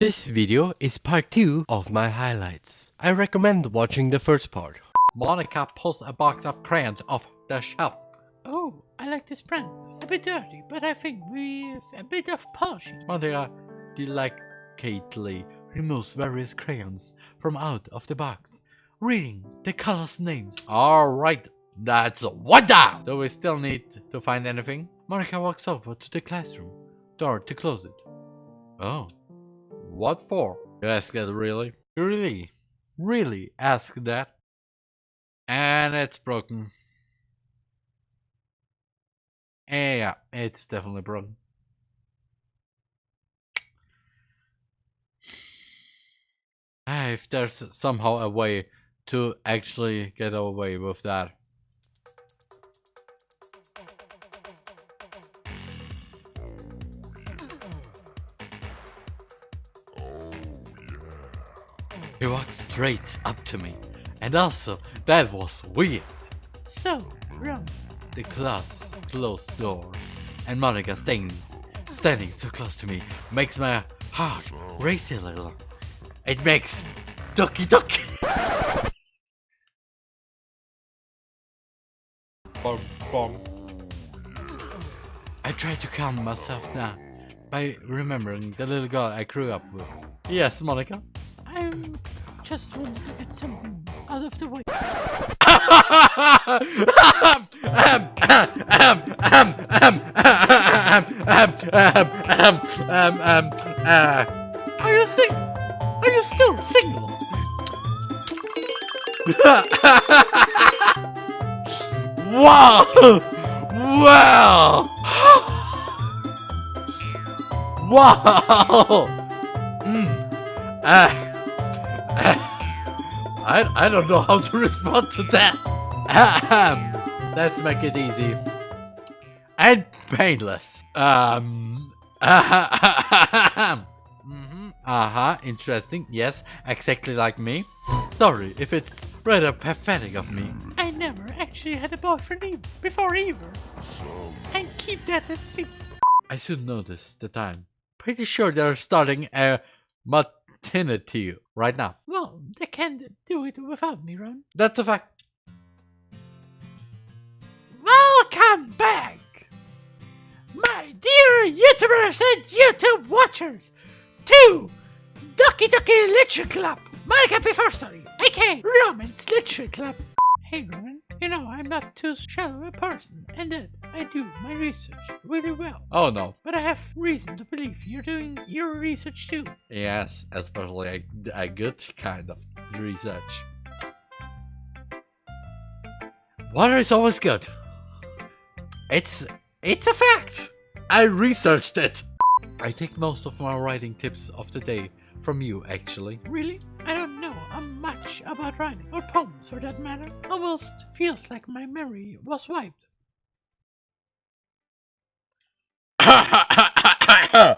This video is part 2 of my highlights. I recommend watching the first part. Monika pulls a box of crayons off the shelf. Oh, I like this brand. A bit dirty, but I think with a bit of polishing. Monika delicately removes various crayons from out of the box, reading the colors names. Alright, that's one down! Do we still need to find anything? Monika walks over to the classroom door to close it. Oh. What for? You ask that really? You really, really ask that? And it's broken. Yeah, it's definitely broken. If there's somehow a way to actually get away with that. He walked straight up to me. And also, that was weird. So, Ron, The class closed door. And Monika stands, standing so close to me makes my heart race a little. It makes doki doki. Bong, bong. I try to calm myself now by remembering the little girl I grew up with. Yes, Monika. I just wanted to get something out of the way. Are you sing? Are you still single? wow! Wow! wow! Mm. Uh, I, I don't know how to respond to that. Ahem. Let's make it easy. And painless. Um. Ahem. Mhm. Uh-huh, interesting. Yes, exactly like me. Sorry if it's rather pathetic of me. I never actually had a boyfriend e- before either. And keep that at secret. I should notice the time. Pretty sure they're starting a maternity right now. They can't do it without me, Ron. That's a fact. Welcome back, my dear YouTubers and YouTube watchers, to Doki Doki Literature Club, Monika first Story, aka Romance Literature Club. Hey Roman, you know I'm not too shallow a person, and that I do my research really well. Oh no. But I have reason to believe you're doing your research too. Yes, especially a, a good kind of research. Water is always good. It's it's a fact. I researched it. I take most of my writing tips of the day from you actually. Really? I don't know uh, much about writing, or poems for that matter. Almost feels like my memory was wiped.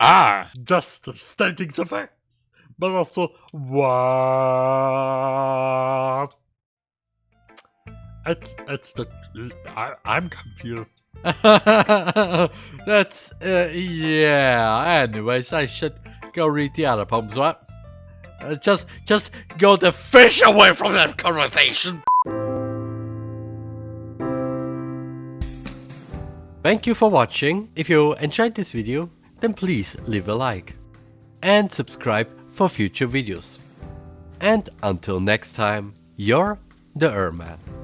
ah, just stating the facts, but also what? It's it's the I, I'm confused. That's uh, yeah. Anyways, I should go read the other poems, what? Uh, just just go the fish away from that conversation. Thank you for watching. If you enjoyed this video, then please leave a like. And subscribe for future videos. And until next time, you're the Erman.